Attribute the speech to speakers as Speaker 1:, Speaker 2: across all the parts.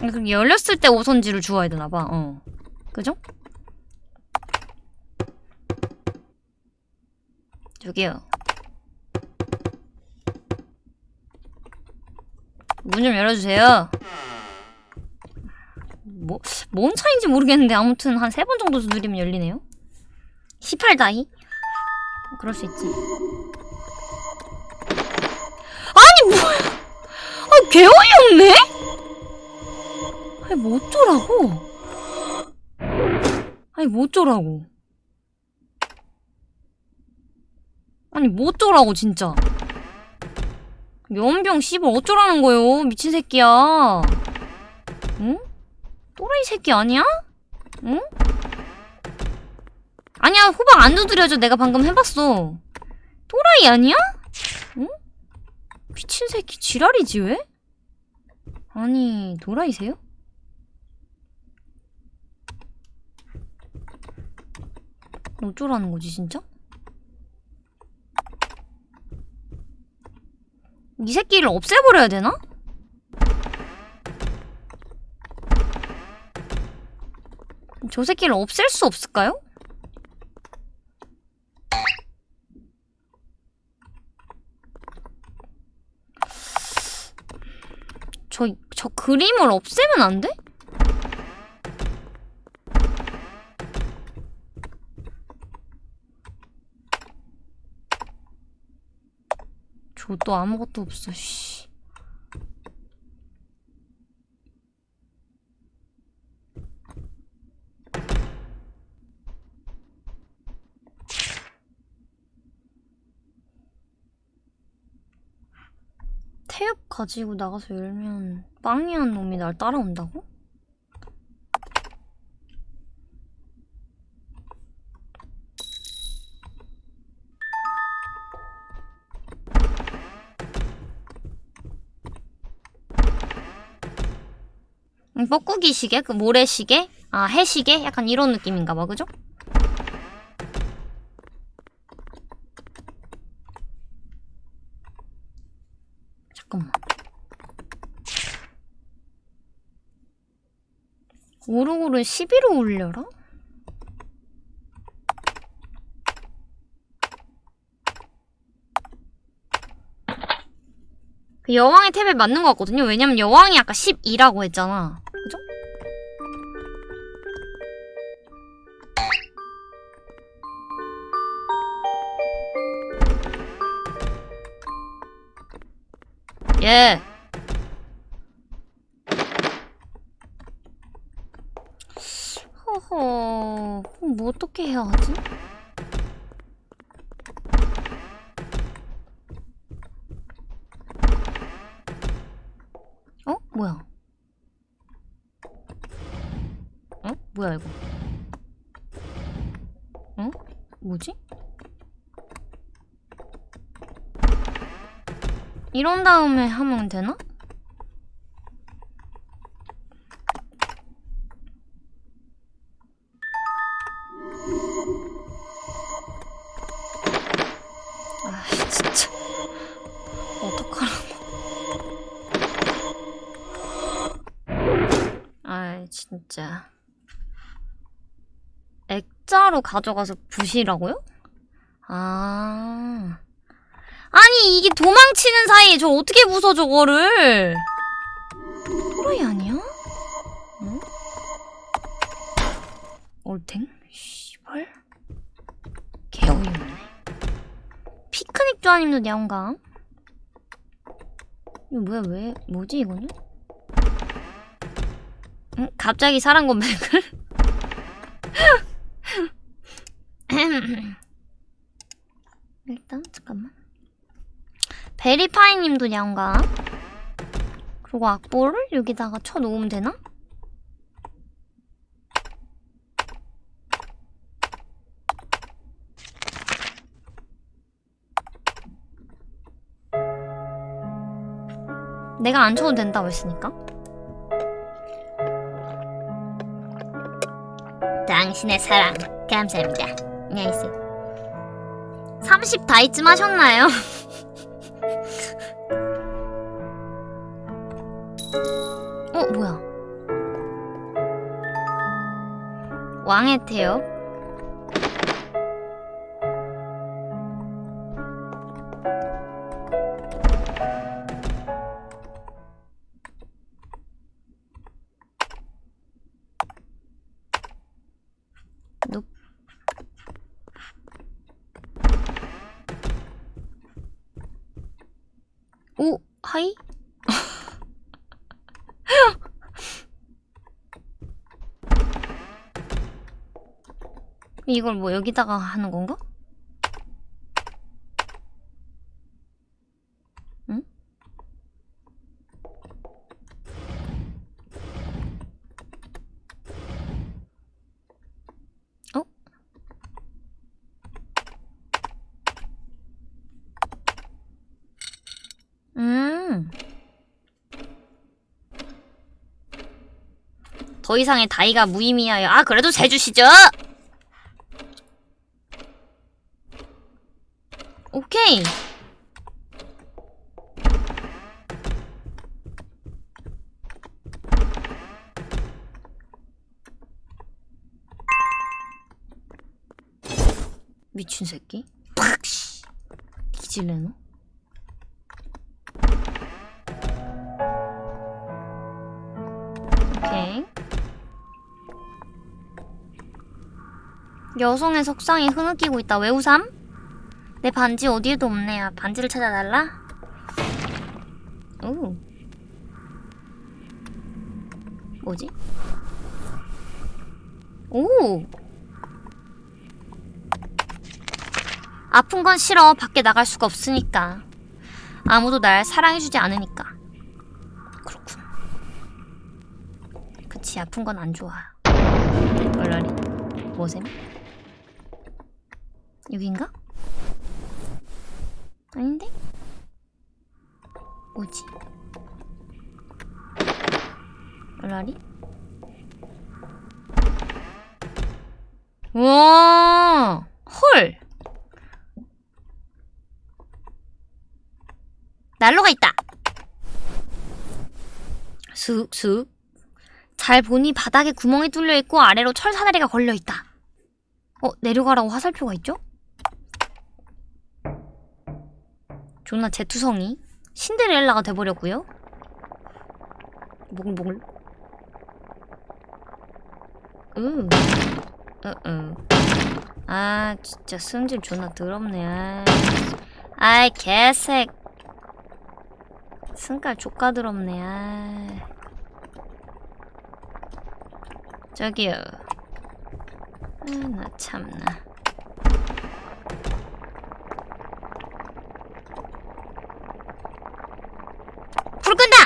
Speaker 1: 그럼 열렸을 때 오선지를 주워야 되나봐. 어. 그죠? 저기요. 문 좀 열어주세요. 뭐, 뭔 차인지 모르겠는데 아무튼 한 세 번 정도 두드리면 열리네요. 18다이? 그럴 수 있지. 아니 뭐야! 아 개어이없네 아니 뭐 어쩌라고 아니 뭐 어쩌라고 아니 뭐 어쩌라고 진짜 면병 씨발 어쩌라는 거요 미친 새끼야 응? 또라이 새끼 아니야? 응? 아니야 호박 안 두드려줘 내가 방금 해봤어 또라이 아니야? 응? 미친 새끼 지랄이지 왜? 아니 도라이세요? 어쩌라는 거지 진짜? 이 새끼를 없애버려야 되나? 저 새끼를 없앨 수 없을까요? 저, 저 그림을 없애면 안 돼? 저도 아무것도 없어, 씨. 태엽 가지고 나가서 열면 빵이한 놈이 날 따라온다고? 뻐꾸기 시계? 그 모래 시계? 아, 해 시계? 약간 이런 느낌인가 봐, 그죠? 잠깐만. 오르골은 11호 올려라? 그 여왕의 탭에 맞는 것 같거든요. 왜냐면 여왕이 아까 12라고 했잖아. 예. 허허, 그럼 뭐 어떻게 해야 하지? 어? 뭐야? 어? 뭐야 이거? 어? 뭐지? 이런 다음에 하면 되나? 아 진짜 어떡하라고 아 진짜 액자로 가져가서 부시라고요? 아 아니 이게 도망치는 사이에 저 어떻게 부숴 저거를 또라이 아니야? 응? 올탱? 씨발 개어이없네 피크닉 조아님도 야옹강 이거 뭐야 왜 뭐지 이거는? 응? 갑자기 사랑 고백을? 일단 잠깐만 베리파이님도 야옹강 그리고 악보를 여기다가 쳐놓으면 되나? 내가 안 쳐도 된다고 했으니까 당신의 사랑 감사합니다 안녕히 계세요 30 다이쯤 하셨나요? 어, 뭐야? 왕의 태엽 오, 하이? 이걸 뭐 여기다가 하는 건가? 응? 어? 음. 더 이상의 다이가 무의미하여. 아, 그래도 재주시죠? 오케이. 미친 새끼. 팍! 씨. 뒤질래노? 여성의 석상이 흐느끼고 있다. 왜 우삼? 내 반지 어디에도 없네. 아, 반지를 찾아달라? 오. 뭐지? 오! 아픈 건 싫어. 밖에 나갈 수가 없으니까. 아무도 날 사랑해주지 않으니까. 그렇군. 그치, 아픈 건 안 좋아. 얼라리? 뭐셈? 여긴가? 아닌데? 뭐지? 얼라리? 우와! 헐! 난로가 있다! 슥슥. 잘 보니 바닥에 구멍이 뚫려 있고 아래로 철 사다리가 걸려 있다. 어, 내려가라고 화살표가 있죠? 존나 제투성이 신데렐라가 돼버렸고요. 모글모글. 으. 으으. 아 진짜 승질 존나 더럽네. 아. 아이 개색. 승깔 족가 더럽네. 아. 저기요. 아, 나 참나. 불 끈다!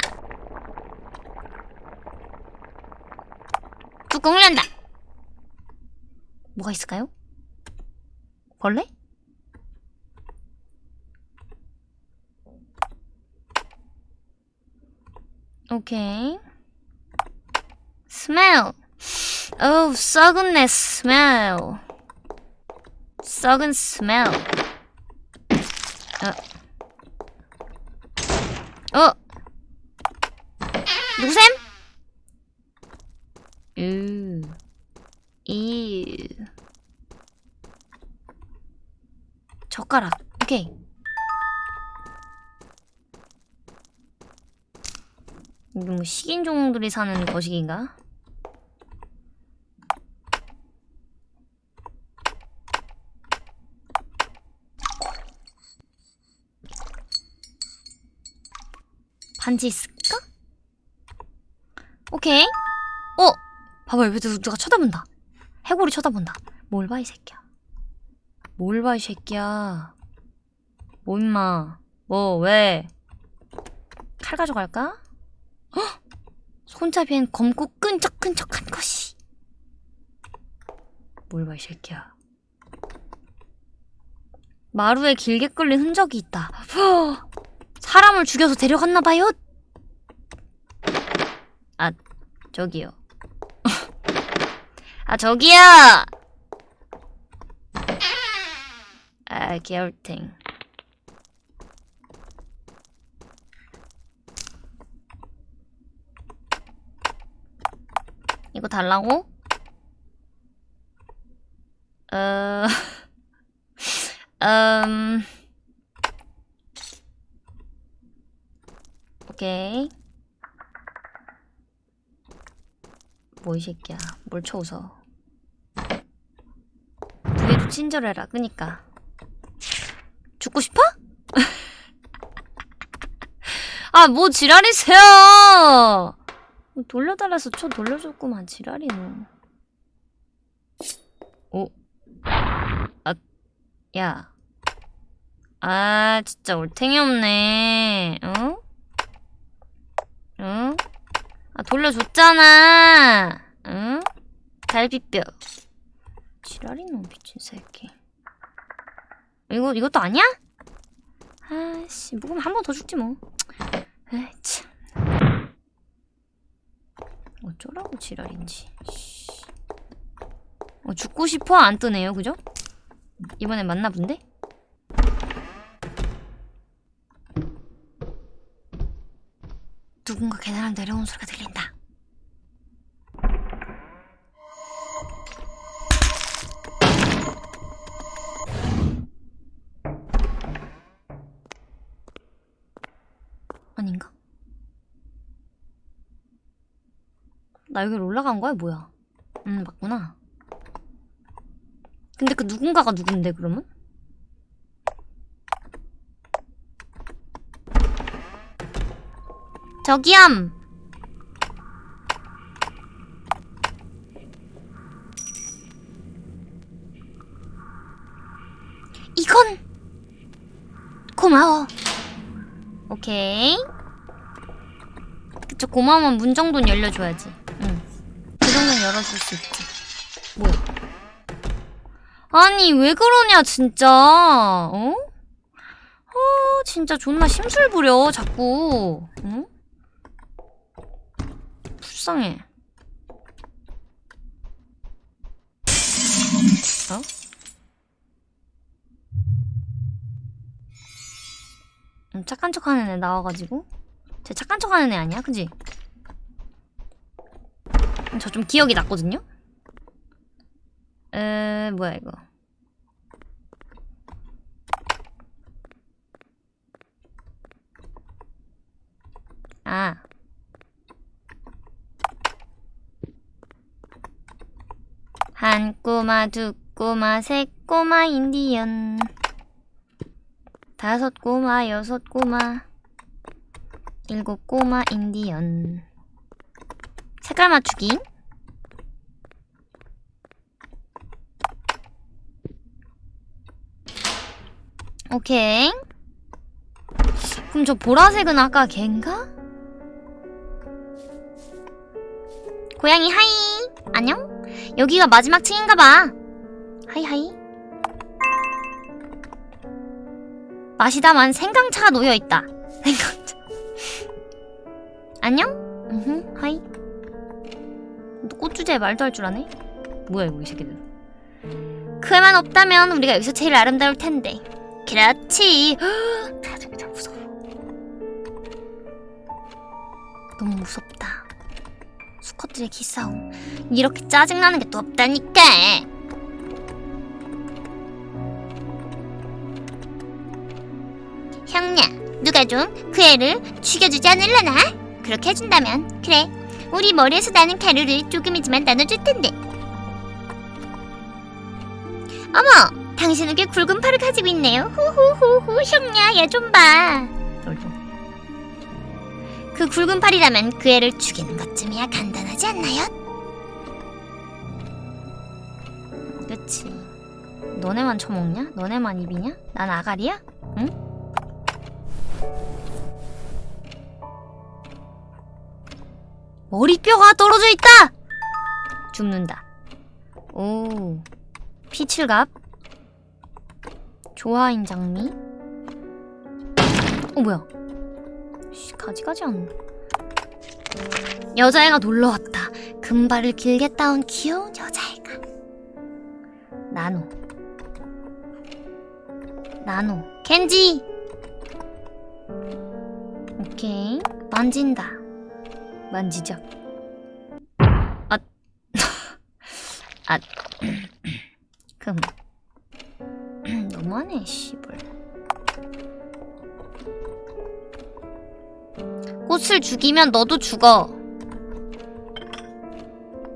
Speaker 1: 열린다! 뭐가 있을까요? 벌레? 오케이. smell. Oh, 썩은내 smell. 썩은 smell. 어. 어. 누구셈? 으. 이. 젓가락. 오케이. 뭐 식인종들이 사는 거식인가? 반지 있을까? 오케이. 어! 봐봐, 옆에 누- 누가 쳐다본다. 해골이 쳐다본다. 뭘 봐, 이 새끼야. 뭘 봐, 이 새끼야. 뭐, 임마. 뭐, 왜? 칼 가져갈까? 헉! 손잡이엔 검고 끈적끈적한 것이. 뭘 봐, 이 새끼야. 마루에 길게 끌린 흔적이 있다. 허! 사람을 죽여서 데려갔나봐요. 아, 저기요. 아, 저기요! 아, 개울탱. 이거 달라고? 어, 음, 오케이. 뭐 이 새끼야. 뭘 쳐웃어. 그래도 친절해라. 그니까. 죽고 싶어? 아, 뭐 지랄이세요! 돌려달라서 쳐 돌려줬구만, 지랄이는. 오. 아, 야. 아, 진짜 올탱이 없네. 어? 응? 아, 돌려줬잖아. 응? 갈비뼈. 지랄이 놈 미친 새끼. 이거 이것도 아니야? 아씨, 묵으면 한 번 더 죽지 뭐. 에이 참. 어쩌라고 지랄인지. 씨. 어, 죽고 싶어 안 뜨네요, 그죠? 이번엔 맞나 본데? 누군가 계단을 내려오는 소리가 들린다. 아닌가? 나 여기 올라간 거야, 뭐야? 음, 맞구나. 근데 그 누군가가 누군데, 그러면? 저기요! 이건 고마워. 오케이. 그쵸 고마우면 문 정도는 열려줘야지. 응. 그 정도는 열어줄 수 있지. 뭐야? 아니 왜 그러냐 진짜. 어? 어 진짜 존나 심술 부려 자꾸. 응? 불쌍해. 어? 음, 착한 척하는 애 나와가지고 쟤 착한 척하는 애 아니야, 그지? 저 좀 기억이 났거든요. 에 뭐야 이거? 아. 한 꼬마, 두 꼬마, 세 꼬마 인디언. 다섯 꼬마, 여섯 꼬마, 일곱 꼬마 인디언. 색깔 맞추기. 오케이. 그럼 저 보라색은 아까 걘가? 고양이 hi. 안녕? 여기가 마지막 층인가봐. hi hi. 마시다만 생강차가 놓여있다. 생강차. 안녕? 으흠, hi. 또 꽃주제에 말도 할 줄 아네? 뭐야, 이거, 이 새끼들. 그 애만 없다면 우리가 여기서 제일 아름다울 텐데. 그렇지. 다들 다 무서워. 너무 무섭다. 수컷들의 기싸움. 이렇게 짜증나는 게 또 없다니까. 형냐, 누가 좀 그 애를 죽여주지 않을라나? 그렇게 해준다면 그래, 우리 머리에서 나는 가루를 조금이지만 나눠줄 텐데. 어머, 당신은 꽤 굵은 팔을 가지고 있네요. 후후후후, 형냐, 얘 좀 봐. 그 굵은 팔이라면 그 애를 죽이는 것쯤이야 간단하지 않나요? 그치. 너네만 처먹냐? 너네만 입이냐? 난 아가리야? 응? 머리뼈가 떨어져 있다! 죽는다. 오. 피칠갑. 조화인 장미. 어, 뭐야. 씨, 가지가지 않네. 여자애가 놀러왔다. 금발을 길게 따온 귀여운 여자애가. 나노. 나노. 켄지! 오케이. 만진다. 만지작. 아. 아. 금. 너무하네, 씨발. 꽃을 죽이면 너도 죽어.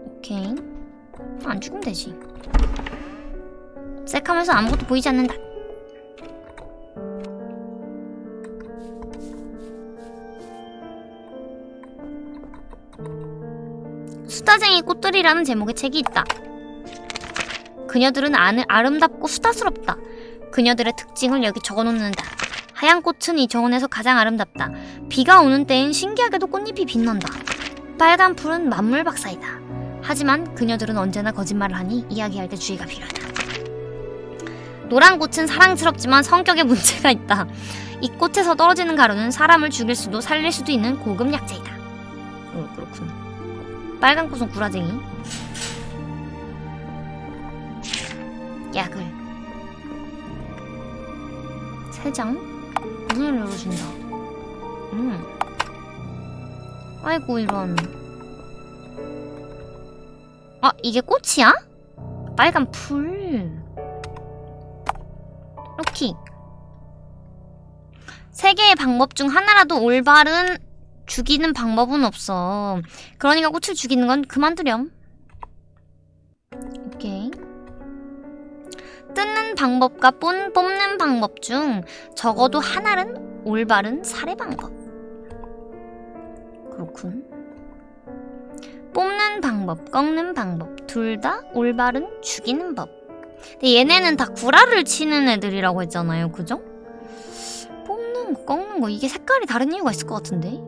Speaker 1: 오케이. 안 죽으면 되지. 색하면서 아무것도 보이지 않는다. 수다쟁이 꽃들이라는 제목의 책이 있다. 그녀들은 아름답고 수다스럽다. 그녀들의 특징을 여기 적어놓는다. 하얀 꽃은 이 정원에서 가장 아름답다. 비가 오는 때엔 신기하게도 꽃잎이 빛난다. 빨간 풀은 만물 박사이다. 하지만 그녀들은 언제나 거짓말을 하니 이야기할 때 주의가 필요하다. 노란 꽃은 사랑스럽지만 성격에 문제가 있다. 이 꽃에서 떨어지는 가루는 사람을 죽일 수도 살릴 수도 있는 고급 약재이다. 어, 그렇군. 빨간 꽃은 구라쟁이. 약을. 세 장? 문을 열어준다. 음. 아이고, 이런. 아, 이게 꽃이야? 빨간 풀. 로키. 세 개의 방법 중 하나라도 올바른 죽이는 방법은 없어. 그러니까 꽃을 죽이는 건 그만두렴. 뜯는 방법과 뽐, 뽑는 방법 중 적어도 하나는 올바른 살해 방법. 그렇군. 뽑는 방법, 꺾는 방법 둘 다 올바른 죽이는 법. 근데 얘네는 다 구라를 치는 애들이라고 했잖아요. 그죠? 뽑는 거, 꺾는 거 이게 색깔이 다른 이유가 있을 것 같은데?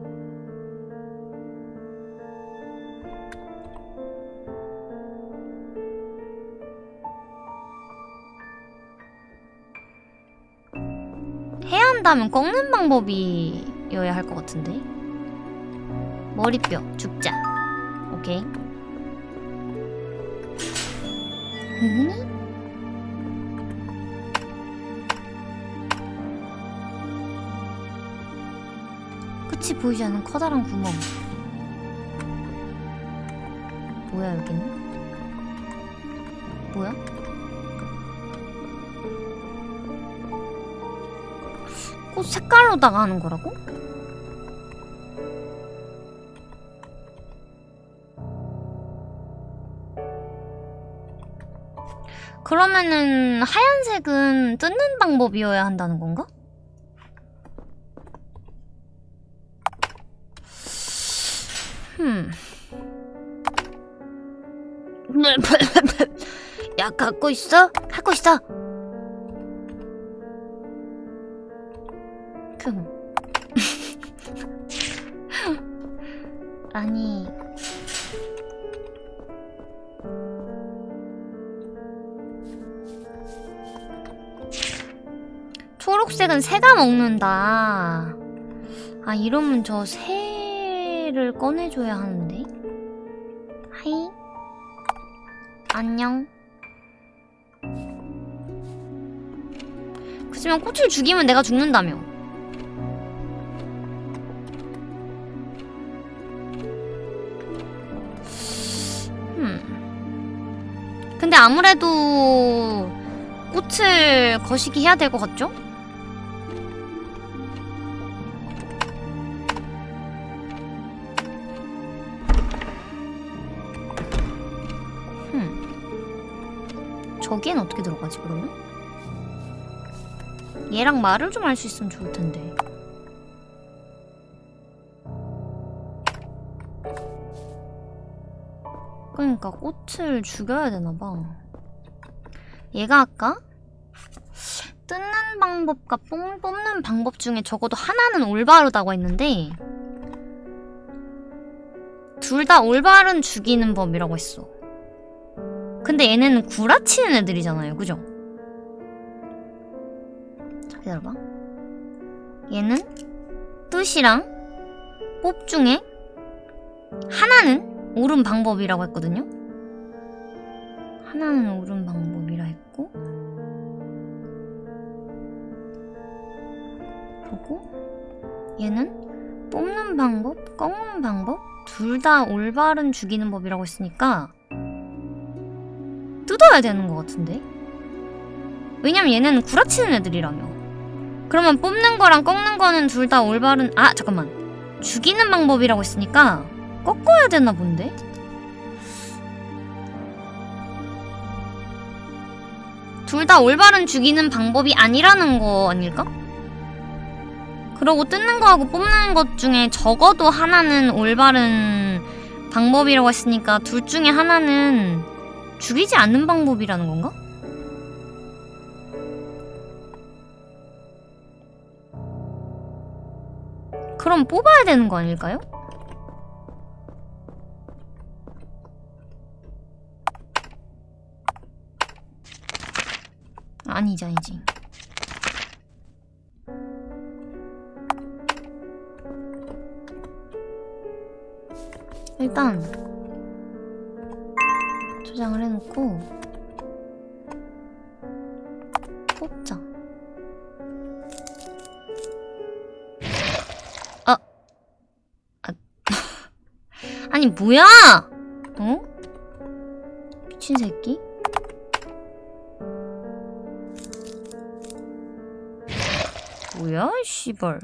Speaker 1: 해야 한다면 꺾는 방법이어야 할 것 같은데? 머리뼈 죽자. 오케이. 음? 끝이 보이지 않는 커다란 구멍. 뭐야 여기는? 뭐야? 꽃 색깔로다가 하는 거라고? 그러면은 하얀색은 뜯는 방법이어야 한다는 건가? 흠. 야 갖고 있어? 갖고 있어. 아니. 초록색은 새가 먹는다. 아, 이러면 저 새를 꺼내줘야 하는데. 하이. 안녕. 그치만 꽃을 죽이면 내가 죽는다며. 아무래도 꽃을 거시기 해야 될 것 같죠? 흠. 저기엔 어떻게 들어가지 그러면? 얘랑 말을 좀 할 수 있으면 좋을 텐데. 그러니까 꽃을 죽여야 되나 봐. 얘가 아까 뜯는 방법과 뽕 뽑는 방법 중에 적어도 하나는 올바르다고 했는데 둘 다 올바른 죽이는 법이라고 했어. 근데 얘네는 구라치는 애들이잖아요. 그죠? 자, 기다려봐. 얘는 뜻이랑 뽑 중에 하나는 옳은 방법이라고 했거든요. 하나는 옳은 방법이라 했고 그리고 얘는 뽑는 방법, 꺾는 방법 둘 다 올바른 죽이는 법이라고 했으니까 뜯어야 되는 것 같은데? 왜냐면 얘는 구라치는 애들이라며. 그러면 뽑는 거랑 꺾는 거는 둘 다 올바른 아 잠깐만 죽이는 방법이라고 했으니까 꺾어야 되나 본데? 둘 다 올바른 죽이는 방법이 아니라는 거 아닐까? 그러고 뜯는 거하고 뽑는 것 중에 적어도 하나는 올바른 방법이라고 했으니까 둘 중에 하나는 죽이지 않는 방법이라는 건가? 그럼 뽑아야 되는 거 아닐까요? 아니지 아니지. 일단 저장을 해놓고 뽑자. 아, 아. 아니 뭐야? 어? 미친 새끼 뭐야 이 씨발.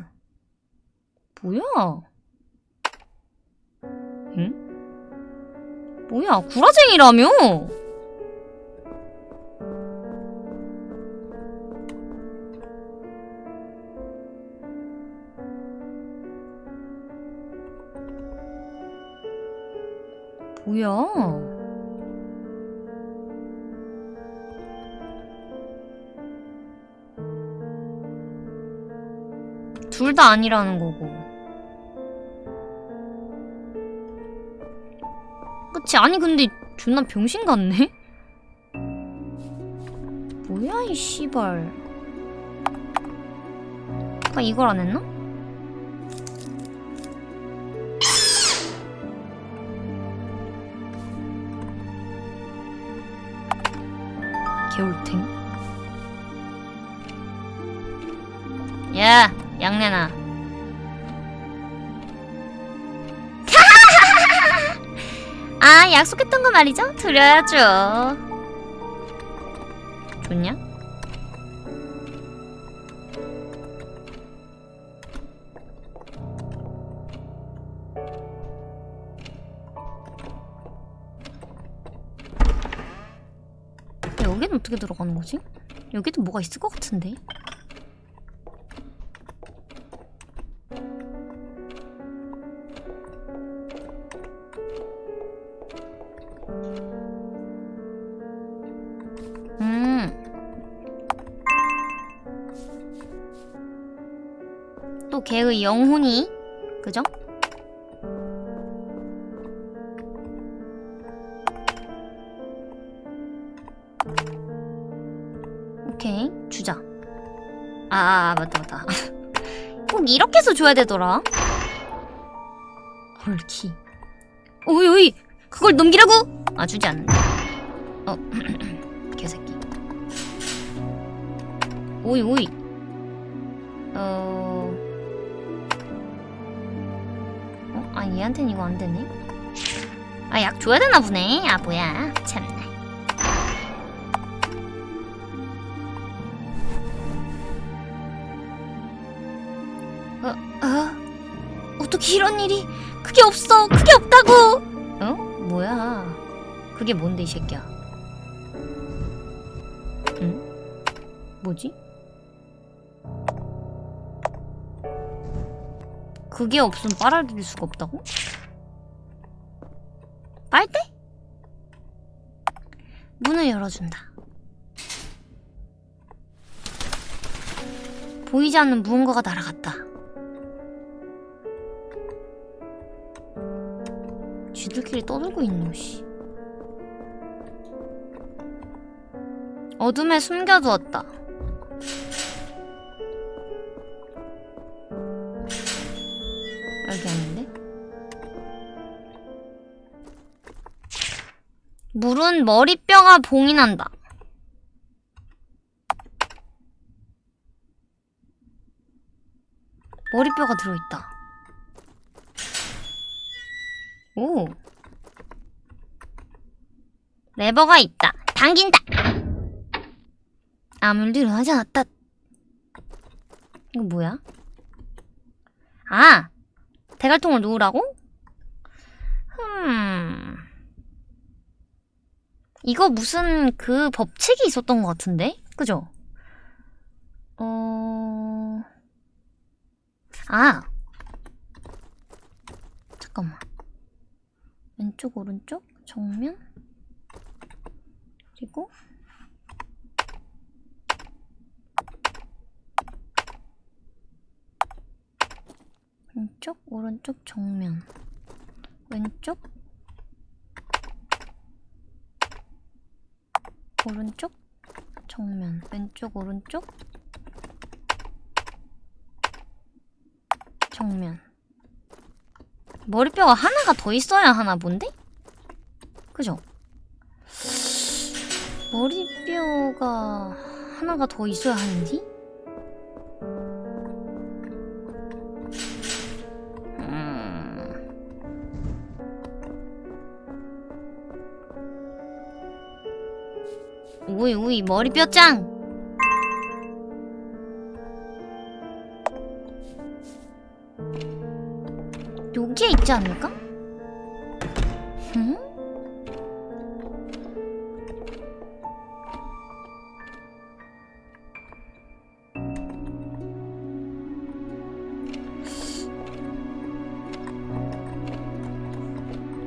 Speaker 1: 뭐야? 응? 뭐야 구라쟁이라며? 뭐야 둘 다 아니라는 거고 그치 아니 근데 존나 병신 같네? 뭐야 이 씨발 아까 이걸 안 했나? 양내나 아 약속했던 거 말이죠? 드려야죠 좋냐? 여기는 어떻게 들어가는 거지? 여기도 뭐가 있을 것 같은데? 또 걔의 영혼이 그죠? 오케이 주자. 아, 아 맞다 맞다. 꼭 이렇게 해서 줘야 되더라. 헐키. 오이 오이 그걸 넘기라고? 아 주지 않는다 어 개새끼. 오이 오이. 어... 얘한텐 이거 안 되네 아 약 줘야 되나 보네 아 뭐야 참나 어? 어? 어떻게 이런 일이 그게 없어 그게 없다고 어? 뭐야 그게 뭔데 이 새끼야 응? 뭐지? 그게 없으면 빨아들일 수가 없다고? 빨대? 문을 열어준다. 보이지 않는 무언가가 날아갔다. 쥐들끼리 떠들고 있노, 씨. 어둠에 숨겨두었다. 물은 머리뼈가 봉이 난다. 머리뼈가 들어있다. 오. 레버가 있다. 당긴다. 아무 일도 일어나지 않았다. 이거 뭐야? 아! 대갈통을 놓으라고? 음. 이거 무슨 그 법칙이 있었던 것 같은데? 그죠? 어... 아! 잠깐만. 왼쪽, 오른쪽, 정면, 그리고 왼쪽, 오른쪽, 정면. 왼쪽, 오른쪽, 정면. 왼쪽, 오른쪽, 정면. 머리뼈가 하나가 더 있어야 하나 본데? 그죠? 머리뼈가 하나가 더 있어야 하는지? 우이 우이 머리뼈 짱! 여기에 있지 않을까? 응?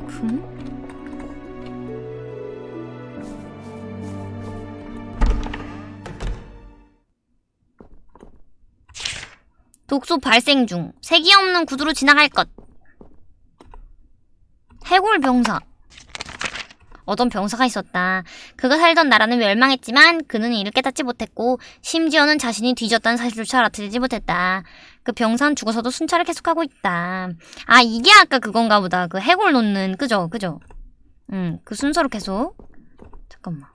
Speaker 1: 금? 독소 발생 중. 색이 없는 구두로 지나갈 것. 해골 병사. 어떤 병사가 있었다. 그가 살던 나라는 멸망했지만 그는 이를 깨닫지 못했고 심지어는 자신이 뒤졌다는 사실조차 알아채지 못했다. 그 병사는 죽어서도 순찰을 계속하고 있다. 아 이게 아까 그건가 보다. 그 해골 놓는 그죠 그죠. 음 그 순서로 계속. 잠깐만.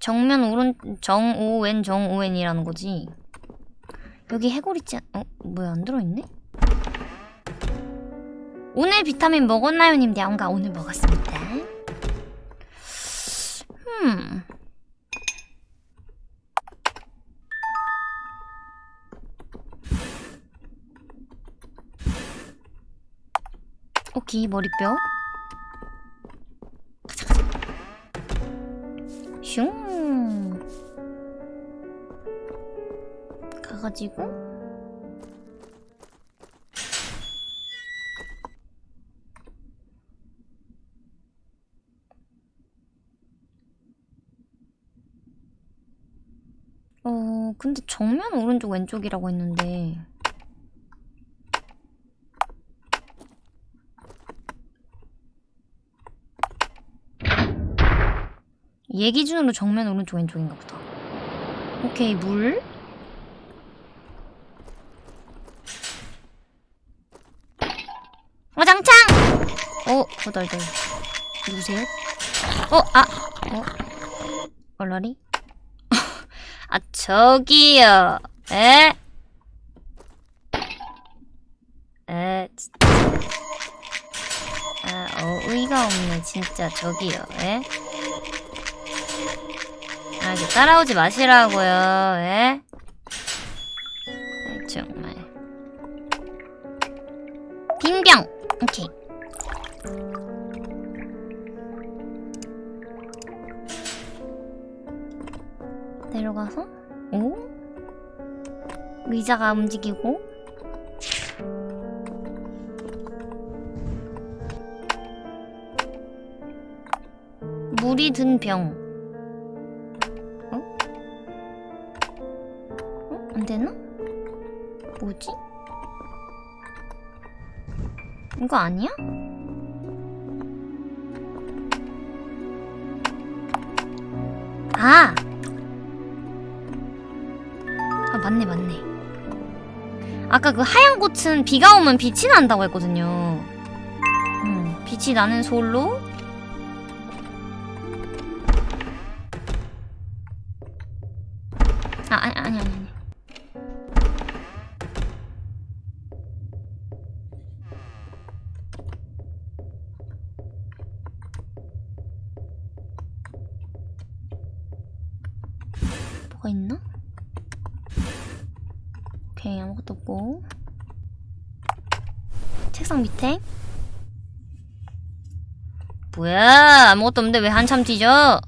Speaker 1: 정면 오른 정오wen 정오wen이라는 거지. 여기 해골 있지 않... 어 뭐야 안 들어있네? 오늘 비타민 먹었나요, 님? 야옹가 오늘 먹었습니다. 음. 오케이, 머리뼈. 슝. 가가지고. 어, 근데 정면 오른쪽 왼쪽이라고 했는데 얘 기준으로 정면 오른쪽 왼쪽인가 보다 오케이 물 어장창! 어, 거덜덜 누구세요? 어, 아, 어, 얼라리? 아, 저기요. 에? 에, 진짜. 아, 어이가 없네, 진짜. 저기요. 에? 아, 이제 따라오지 마시라고요. 에? 아이, 정말. 빈병! 오케이. 내려가서 오 의자가 움직이고 물이 든 병. 거 아니야? 아! 아 맞네 맞네 아까 그 하얀 꽃은 비가 오면 빛이 난다고 했거든요 음, 빛이 나는 솔로 책상 밑에? 뭐야? 아무것도 없는데 왜 한참 뒤져?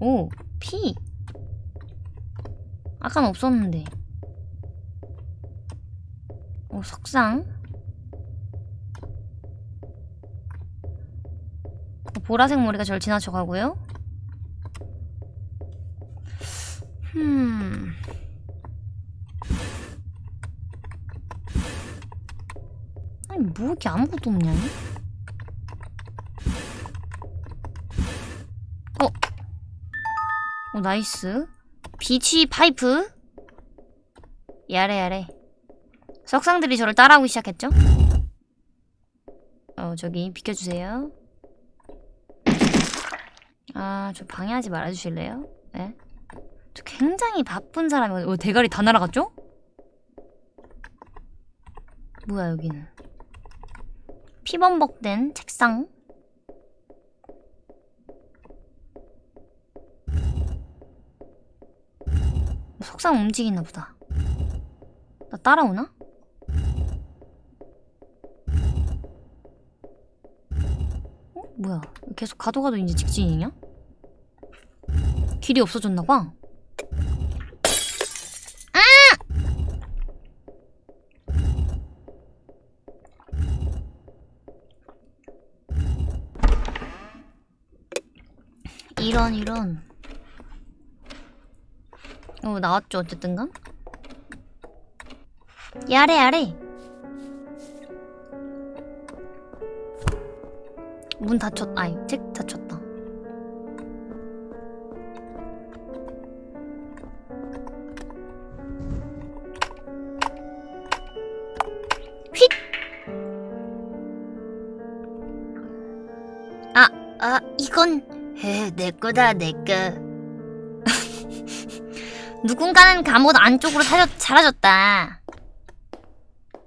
Speaker 1: 오 피. 아까는 없었는데. 오 석상. 보라색 머리가 절 지나쳐 가고요. 음. 아니 뭐 이렇게 아무것도 없냐? 이? 어. 오 nice. 비치 파이프. やれやれ. 석상들이 저를 따라오기 시작했죠? 어 저기 비켜주세요. 아저 방해하지 말아주실래요? 네? 저 굉장히 바쁜 사람이거든요. 어, 대가리 다 날아갔죠? 뭐야 여기는 피범벅된 책상 석상 움직이나 보다 나 따라오나? 어? 뭐야 계속 가도 가도 이제 직진이냐? 길이 없어졌나봐 이런 이런. 어 나왔죠 어쨌든간? 야래 야래. 문 닫혔 아이 책 닫혔다 에, 내 거다, 내 거. 누군가는 감옥 안쪽으로 사려, 사라졌다.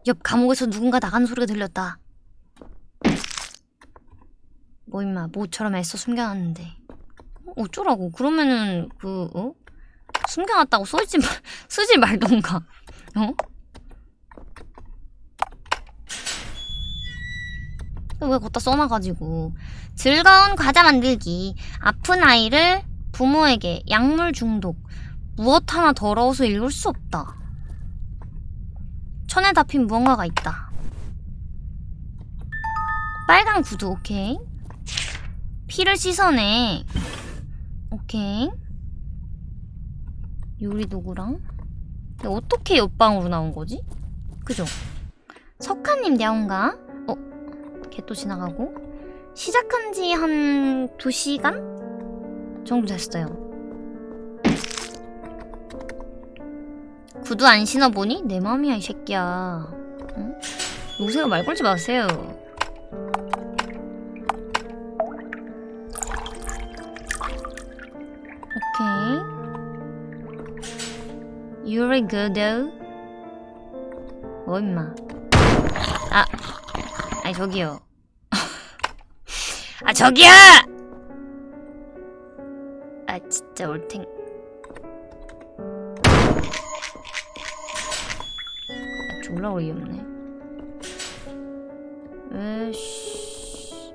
Speaker 1: 옆 감옥에서 누군가 나가는 소리가 들렸다. 뭐 임마, 모처럼 애써 숨겨놨는데. 어, 어쩌라고? 그러면은 그 어? 숨겨놨다고 쏘지 말, 쓰지 말던가. 어? 왜 걷다 써놔가지고. 즐거운 과자 만들기. 아픈 아이를 부모에게 약물 중독. 무엇 하나 더러워서 읽을 수 없다. 천에 잡힌 무언가가 있다. 빨간 구두 오케이. 피를 씻어내. 오케이. 요리도구랑. 어떻게 옆방으로 나온 거지? 그죠? 석하님 야온가? 걔또 지나가고 시작한 지 한 2시간 정도 됐어요. 구두 안 신어보니 내 맘이야 이 새끼야. 응? 요새가 말 걸지 마세요. 오케이. You're good though. 뭐 임마. 아. 아니 저기요. 아 저기요! 아 진짜 올탱. 아, 졸라 어이없네. 에이씨.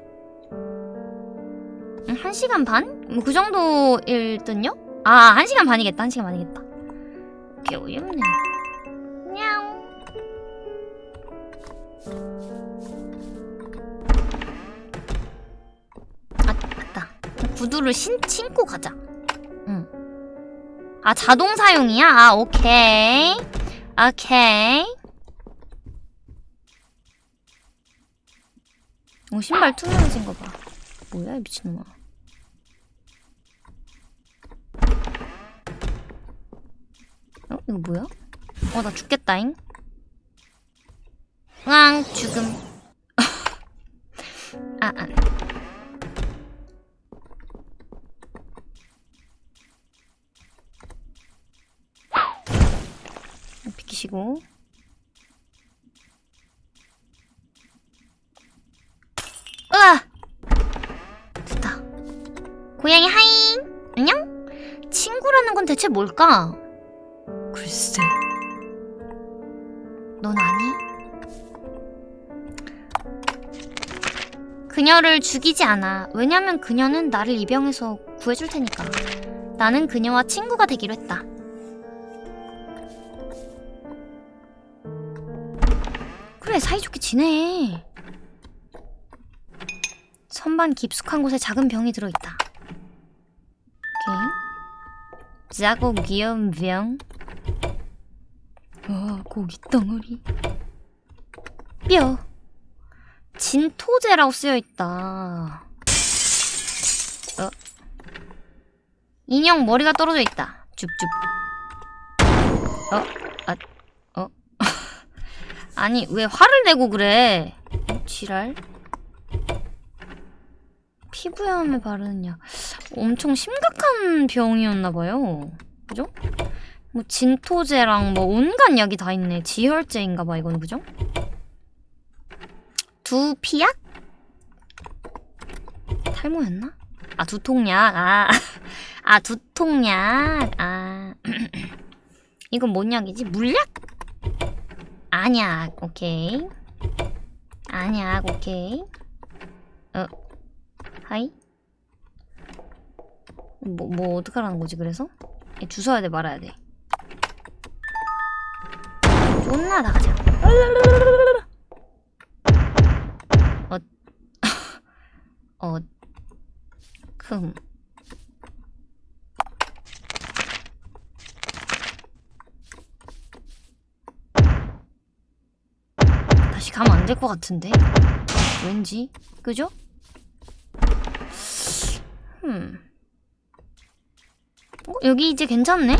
Speaker 1: 음, 한 시간 반? 뭐 그 정도일 듯요? 아, 한 시간 반이겠다. 한 시간 반이겠다. 개 어이없네. 구두를 신, 신고 가자. 응. 아, 자동 사용이야? 아, 오케이. 오케이. 오, 신발 투명해진 거 봐. 뭐야, 이 미친놈아. 어? 이거 뭐야? 어, 나 죽겠다잉. 으앙, 죽음. 아, 아. 비 키시고. 으아! 됐다. 고양이 하잉! 안녕? 친구라는 건 대체 뭘까? 글쎄. 넌 아니? 그녀를 죽이지 않아. 왜냐면 그녀는 나를 이 병에서 구해줄 테니까. 나는 그녀와 친구가 되기로 했다. 그래, 사이좋게 지내. 선반 깊숙한 곳에 작은 병이 들어있다. 오케이. 작고 귀여운 병. 와, 고기 덩어리. 뼈. 진토제라고 쓰여있다. 어. 인형 머리가 떨어져 있다. 줍줍. 어, 아, 어. 아니, 왜 화를 내고 그래? 어, 지랄. 피부염에 바르는 약. 엄청 심각한 병이었나봐요. 그죠? 뭐, 진토제랑 뭐, 온갖 약이 다 있네. 지혈제인가봐, 이건, 그죠? 두피약? 탈모였나? 아, 두통약. 아, 아, 두통약. 아. 이건 뭔 약이지? 물약? 안약. 오케이. 안약. 오케이. 어. 하이? 뭐, 뭐, 어떡하라는 거지, 그래서? 얘 주워야 돼, 말아야 돼. 존나 나가자. 어, 금. 다시 가면 안 될 것 같은데? 왠지? 그죠? 흠. 어, 여기 이제 괜찮네?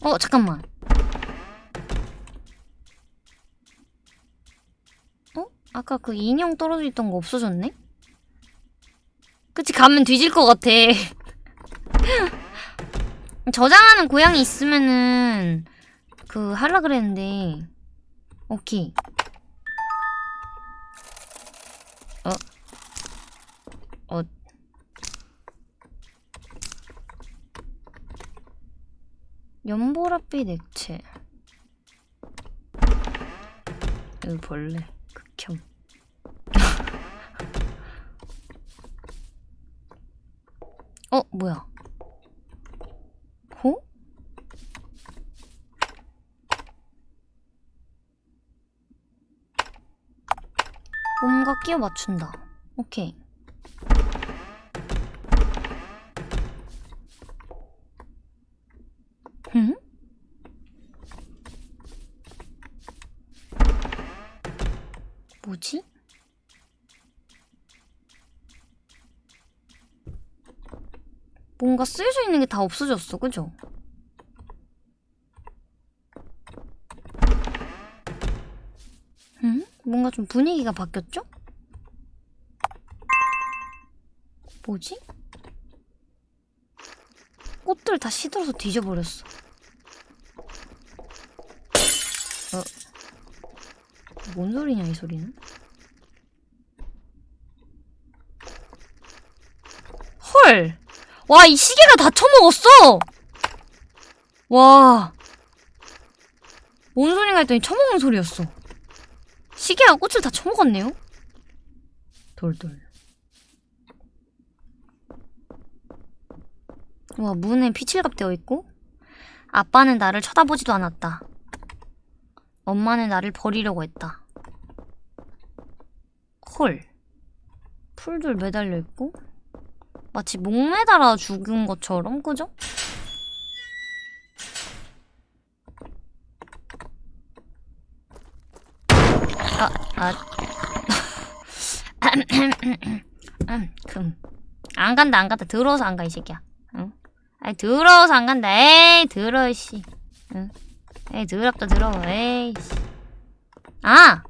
Speaker 1: 어, 잠깐만. 어? 아까 그 인형 떨어져 있던 거 없어졌네? 그치, 가면 뒤질 것 같아. 저장하는 고양이 있으면은, 그, 하려 그랬는데. 오케이. 어. 어. 연보랏빛 액체. 여기 벌레. 극혐. 어, 뭐야? 호? 뭔가 끼워 맞춘다. 오케이. 응? 뭐지? 뭔가 쓰여져 있는 게 다 없어졌어, 그죠? 응? 뭔가 좀 분위기가 바뀌었죠? 뭐지? 꽃들 다 시들어서 뒤져버렸어. 어. 뭔 소리냐, 이 소리는? 헐! 와, 이 시계가 다 처먹었어! 와. 뭔 소리가 했더니 처먹는 소리였어. 시계가 꽃을 다 처먹었네요? 돌돌. 와, 문에 피칠갑 되어 있고, 아빠는 나를 쳐다보지도 않았다. 엄마는 나를 버리려고 했다. 헐. 풀들 매달려 있고, 마치 목 매달아 죽은 것처럼, 그죠? 아, 아. 금. 안 간다, 안 간다. 더러워서 안 가, 이 새끼야. 응? 아이, 더러워서 안 간다. 에이, 더러워, 씨. 응? 에이, 더럽다, 더러워. 에이, 씨. 아!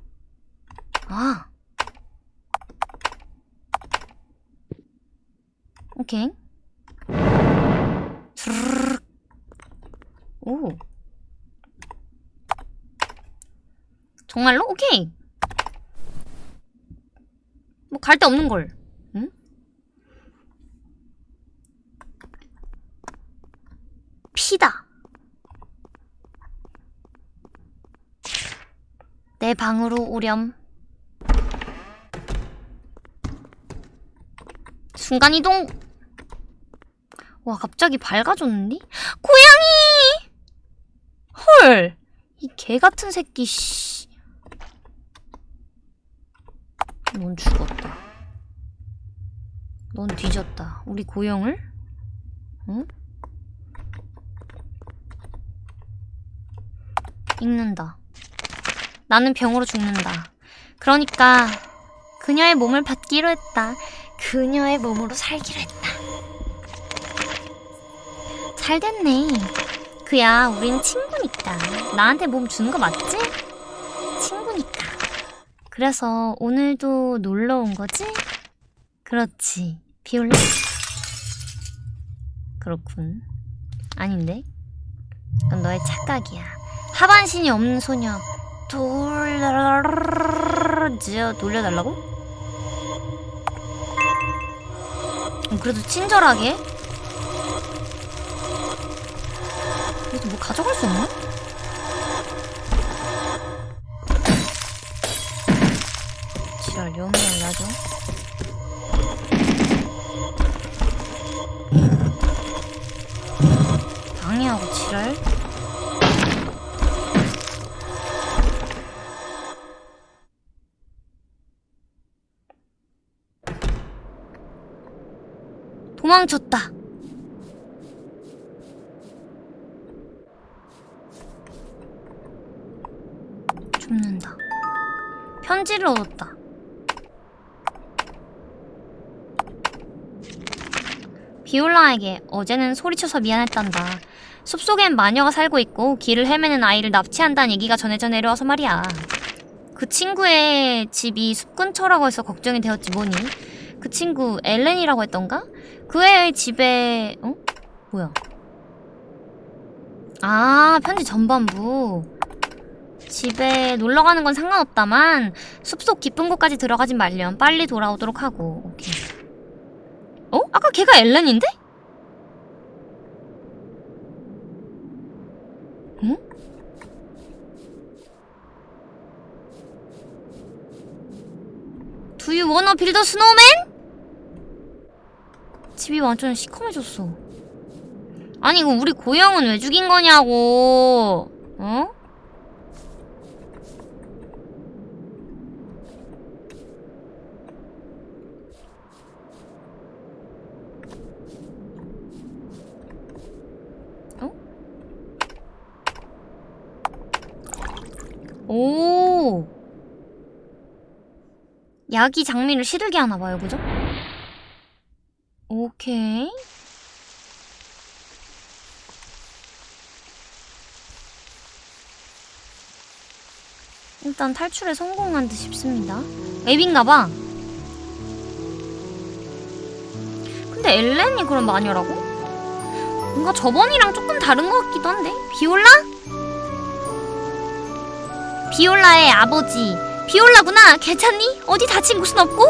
Speaker 1: 아. 오케이. 오. 정말로? 오케이. 뭐 갈 데 없는 걸. 응? 피다. 내 방으로 오렴. 순간이동! 와, 갑자기 밝아졌니? 고양이! 헐! 이 개 같은 새끼, 씨. 넌 죽었다. 넌 뒤졌다. 우리 고영을? 응? 읽는다. 나는 병으로 죽는다. 그러니까 그녀의 몸을 받기로 했다. 그녀의 몸으로 살기로 했다. 잘 됐네. 그야, 우린 친구니까. 나한테 몸 주는 거 맞지? 그래서 오늘도 놀러 온 거지? 그렇지. 비올라? 그렇군. 아닌데? 그건 너의 착각이야. 하반신이 없는 소녀. 돌려, 돌려달라고? 음, 그래도 친절하게. 그래도 뭐 가져갈 수 없나? 지랄, 염을 나죠? 방해하고 지랄? 도망쳤다. 죽는다. 편지를 얻었다. 비올라에게 어제는 소리쳐서 미안했단다. 숲속엔 마녀가 살고 있고 길을 헤매는 아이를 납치한다는 얘기가 전해져 내려와서 말이야. 그 친구의 집이 숲 근처라고 해서 걱정이 되었지 뭐니. 그 친구 엘렌이라고 했던가? 그 애의 집에 어? 뭐야? 아 편지 전반부 집에 놀러가는 건 상관없다만 숲속 깊은 곳까지 들어가진 말렴 빨리 돌아오도록 하고 오케이 어? 아까 걔가 엘렌인데? wanna build a snowman? 집이 완전 시커매졌어. 아니 이거 우리 고영은 왜 죽인 거냐고. 어? 어? 오. 약이 장미를 시들게 하나 봐요, 그죠? 오케이. 일단 탈출에 성공한 듯 싶습니다. 앱인가봐. 근데 엘렌이 그럼 마녀라고? 뭔가 저번이랑 조금 다른 것 같기도 한데? 비올라? 비올라의 아버지. 비올라구나. 괜찮니? 어디 다친 곳은 없고?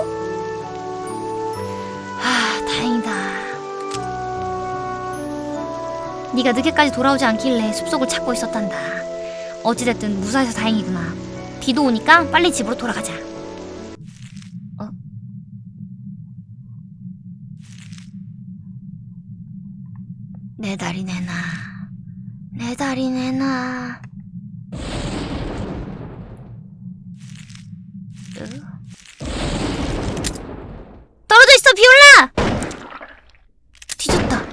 Speaker 1: 아, 다행이다. 네가 늦게까지 돌아오지 않길래 숲속을 찾고 있었단다. 어찌됐든 무사해서 다행이구나. 비도 오니까 빨리 집으로 돌아가자. 어? 내 다리 내놔. 내 다리 내놔. 으? 떨어져 있어, 비올라! 뒤졌다.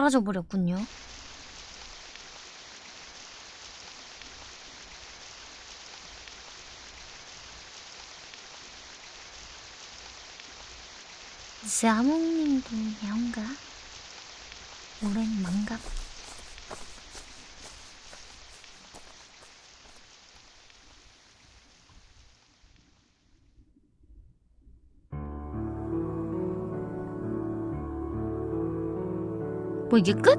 Speaker 1: 사라져 버렸군요. 자몽님도 야옹가? 오랜 만갑? 뭐 이게 끝?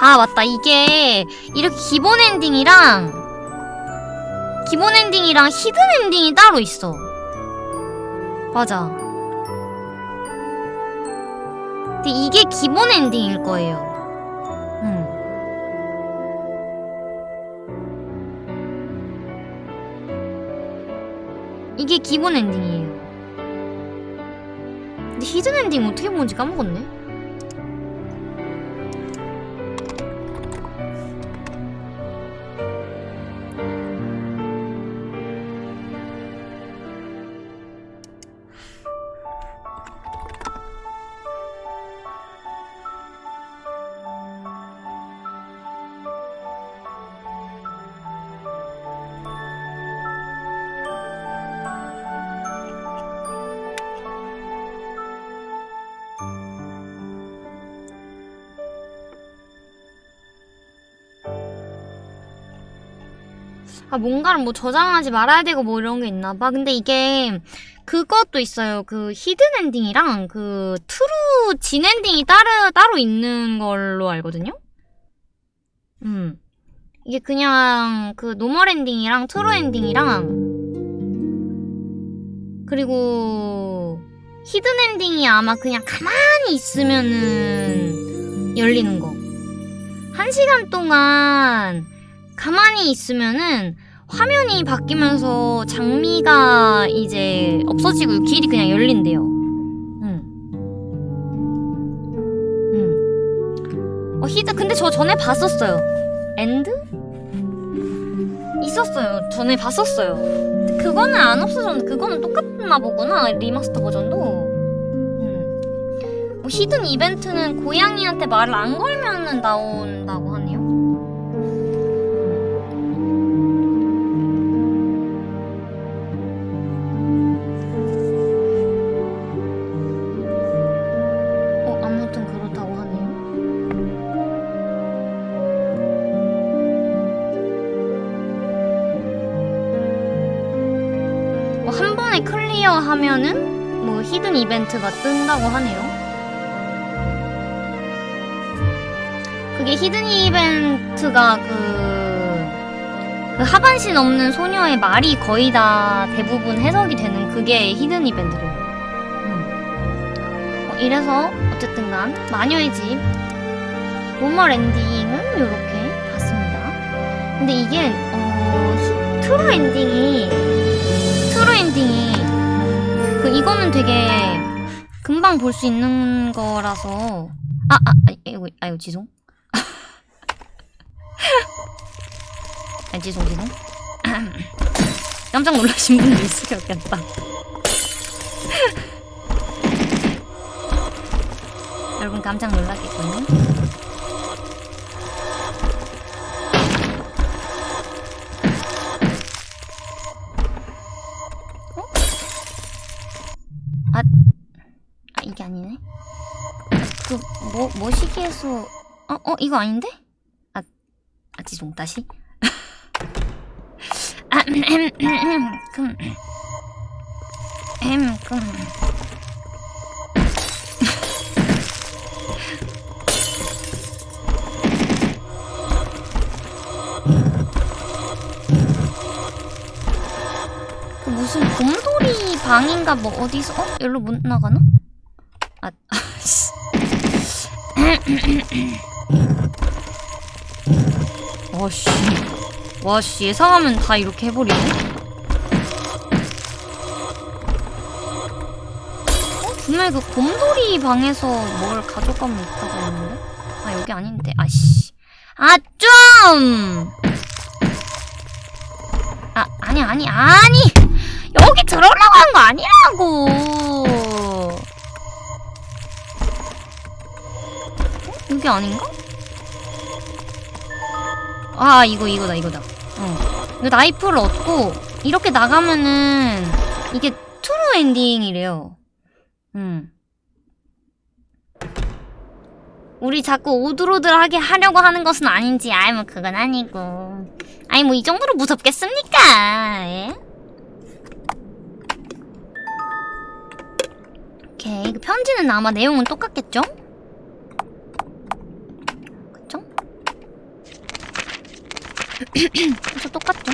Speaker 1: 아 맞다. 이게 이렇게 기본 엔딩이랑 기본 엔딩이랑 hidden 엔딩이 따로 있어. 맞아. 근데 이게 기본 엔딩일 거예요. 음. 이게 기본 엔딩이에요 히든 엔딩 어떻게 보는지 까먹었네 아 뭔가를 뭐 저장하지 말아야 되고 뭐 이런 게 있나 봐. 근데 이게 그것도 있어요. 그 hidden 엔딩이랑 그 true 진 엔딩이 따로 따로 있는 걸로 알거든요. 음. 이게 그냥 그 normal 엔딩이랑 true 엔딩이랑 그리고 hidden 엔딩이 아마 그냥 가만히 있으면은 열리는 거. 한 시간 동안 가만히 있으면은 화면이 바뀌면서 장미가 이제 없어지고 길이 그냥 열린대요. 응. 응. 어, 히드, 근데 저 전에 봤었어요. End? 있었어요. 전에 봤었어요. 그거는 안 없어졌는데, 그거는 똑같나 보구나. remaster 버전도. 응. 뭐 히든 이벤트는 고양이한테 말을 안 걸면은 나온다고 하면은 뭐 hidden 이벤트가 뜬다고 하네요. 그게 hidden 이벤트가 그, 그 하반신 없는 소녀의 말이 거의 다 대부분 해석이 되는 그게 hidden 이벤트래요. 음. 어, 이래서 어쨌든 간 마녀의 집 normal 엔딩은 이렇게 봤습니다. 근데 이게 어, 히- true 엔딩이 True 엔딩이 그 이거는 되게 금방 볼 수 있는 거라서 아, 아, 아, 이거, 아이고, 지송. 아, 지송, 지송. 깜짝 놀라신 분도 있으셨겠다. 여러분 깜짝 놀랐겠군요. 아 아니네. 그 뭐 뭐 시기에서 어 어 이거 아닌데? 아, 아 지송 다시. 아, 음, 음, 음, 음, 금. 음, 금. 그 무슨 곰돌이 방인가 뭐 어디서 어 여기로 못 나가나? 아 아씨 와씨 와씨 예상하면 다 이렇게 해버리네 어? 분명히 그 곰돌이 방에서 뭘 가져가면 있다고 했는데 아 여기 아닌데 아씨 아 좀 아, 아니, 아니, 아니! 여기 들어오려고 한 거 아니라고! 여기 아닌가? 아, 이거, 이거다, 이거다. 어. 나이프를 얻고, 이렇게 나가면은, 이게 true 엔딩이래요. 음. 우리 자꾸 오들오들하게 하려고 하는 것은 아닌지, 아이, 뭐, 그건 아니고. 아니 뭐 이 정도로 무섭겠습니까? 예? 오케이 그 편지는 아마 내용은 똑같겠죠? 그쵸? 저 똑같죠?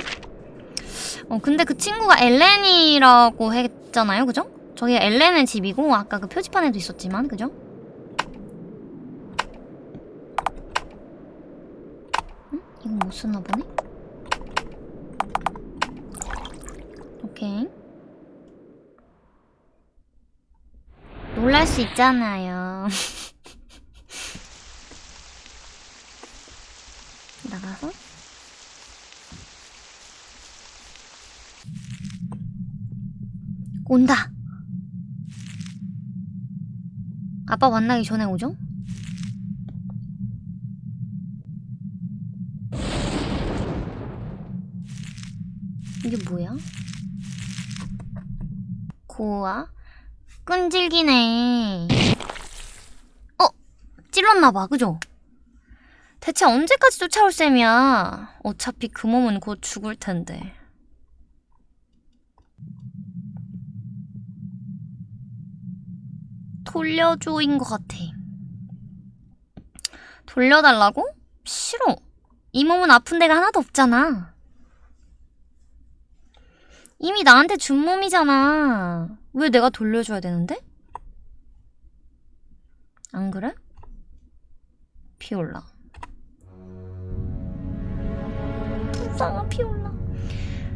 Speaker 1: 어, 근데 그 친구가 엘렌이라고 했잖아요, 그죠? 저기 엘렌의 집이고, 아까 그 표지판에도 있었지만, 그죠? 응? 이건 못 쓰나 보네? 오케이. 놀랄 수 있잖아요. 나가서 온다. 아빠 만나기 전에 오죠? 이게 뭐야? 고아? 끈질기네. 어? 찔렀나봐, 그죠? 대체 언제까지 쫓아올 셈이야? 어차피 그 몸은 곧 죽을 텐데. 돌려줘인 것 같아. 돌려달라고? 싫어. 이 몸은 아픈 데가 하나도 없잖아. 이미 나한테 준 몸이잖아. 왜 내가 돌려줘야 되는데? 안 그래? 피올라. 불쌍한 피올라.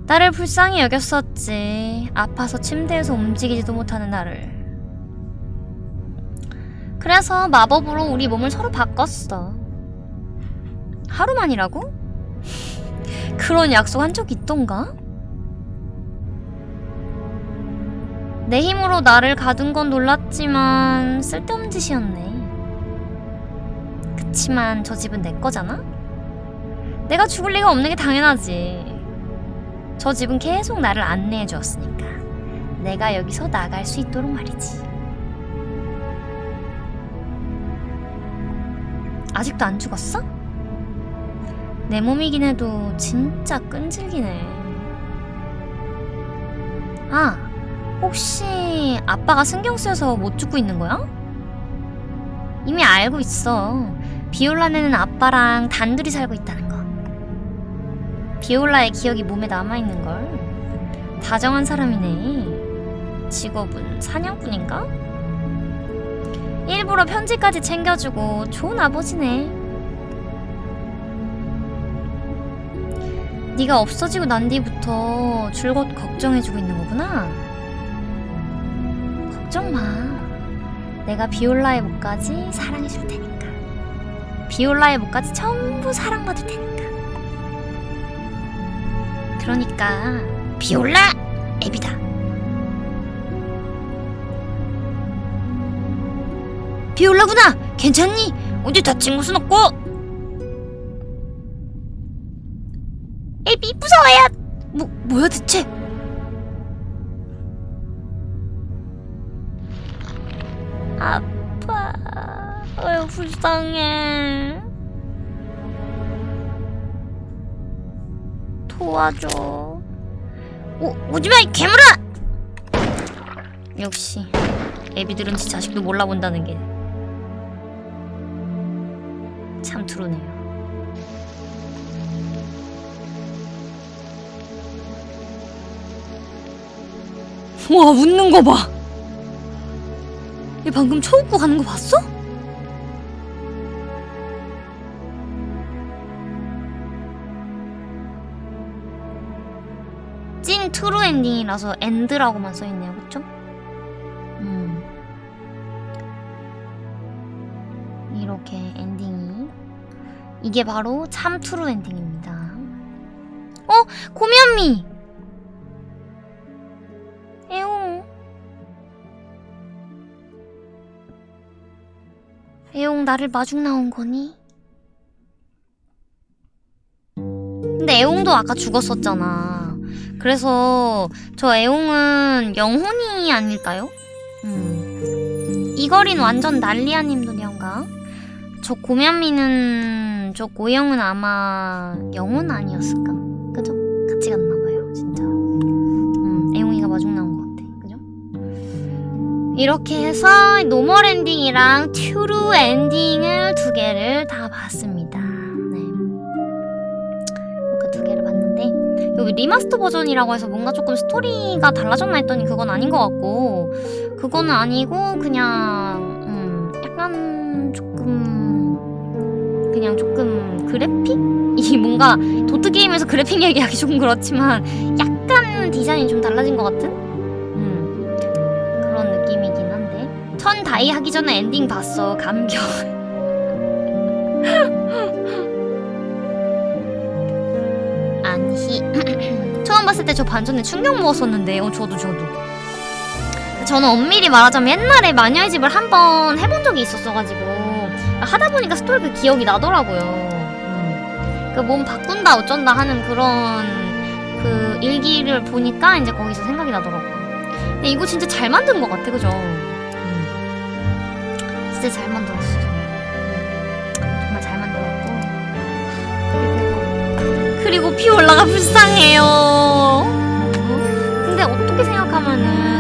Speaker 1: 나를 불쌍히 여겼었지. 아파서 침대에서 움직이지도 못하는 나를. 그래서 마법으로 우리 몸을 서로 바꿨어. 하루만이라고? 그런 약속 한 적 있던가? 내 힘으로 나를 가둔 건 놀랐지만 쓸데없는 짓이었네. 그치만 저 집은 내 거잖아? 내가 죽을 리가 없는 게 당연하지. 저 집은 계속 나를 안내해 주었으니까. 내가 여기서 나갈 수 있도록 말이지. 아직도 안 죽었어? 내 몸이긴 해도 진짜 끈질기네. 아, 혹시 아빠가 신경 쓰여서 못 죽고 있는 거야? 이미 알고 있어. 비올라네는 아빠랑 단둘이 살고 있다는 거. 비올라의 기억이 몸에 남아있는 걸. 다정한 사람이네. 직업은 사냥꾼인가? 일부러 편지까지 챙겨주고 좋은 아버지네. 네가 없어지고 난 뒤부터 줄곧 걱정해주고 있는 거구나. 걱정 마. 내가 비올라의 목까지 사랑해줄 테니까. 비올라의 목까지 전부 사랑받을 테니까. 그러니까 비올라 애비다. 비올라구나. 괜찮니? 어디 다친 곳은 없고? 애비 무서워요. 뭐 뭐야 대체? 아파. 아유 불쌍해. 도와줘. 오 오지마 이 괴물아! 역시 애비들은 지 자식도 몰라본다는 게 참 트루네요. 와 웃는 거 봐. 얘 방금 초웃고 가는 거 봤어? 찐 true 엔딩이라서 end라고만 써있네요, 그쵸? 이게 바로 참 true 엔딩입니다. 어? 고먐미! 에옹 애용 나를 마중 나온 거니? 근데 애용도 아까 죽었었잖아. 그래서 저 애용은 영혼이 아닐까요? 음. 이거린 완전 난리아님 도녀인가? 저 고먐미는 저 고영은 아마 영혼 아니었을까? 그죠? 같이 갔나봐요, 진짜. 음, 애용이가 마중 나온 것 같아. 그죠? 이렇게 해서 normal 엔딩이랑 true 엔딩을 두 개를 다 봤습니다. 네. 이렇게 두 여기 remaster 버전이라고 해서 뭔가 조금 스토리가 달라졌나 했더니 그건 아닌 것 같고 그거는 아니고 그냥 음 약간 조금 그냥 조금 그래픽? 이 뭔가 도트 게임에서 그래픽 얘기하기 조금 그렇지만 약간 디자인이 좀 달라진 것 같은? 음 그런 느낌이긴 한데. 천 die 하기 전에 엔딩 봤어 감격. 안히 처음 봤을 때 저 반전에 충격 먹었었는데. 어 저도 저도. 저는 엄밀히 말하자면 옛날에 마녀의 집을 한번 해본 적이 있었어가지고 하다 보니까 스토리가 기억이 나더라고요 음. 그몸 바꾼다 어쩐다 하는 그런 그 일기를 보니까 이제 거기서 생각이 나더라고요 근데 이거 진짜 잘 만든 것 같아 그죠? 음. 진짜 잘 만들었어 정말 잘 만들었고 그리고 그리고 피올라가 불쌍해요. 근데 어떻게 생각하면은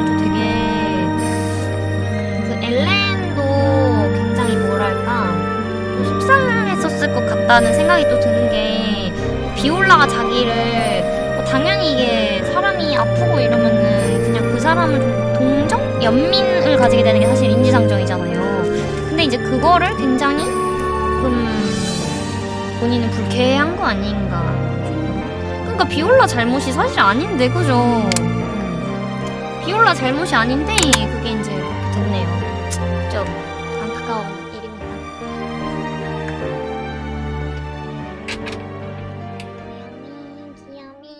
Speaker 1: 같다는 생각이 또 드는 게 비올라가 자기를 뭐 당연히 이게 사람이 아프고 이러면은 그냥 그 사람을 좀 동정 연민을 가지게 되는 게 사실 인지상정이잖아요. 근데 이제 그거를 굉장히 좀 본인은 불쾌한 거 아닌가. 그러니까 비올라 잘못이 사실 아닌데 그죠? 비올라 잘못이 아닌데 그게 이제.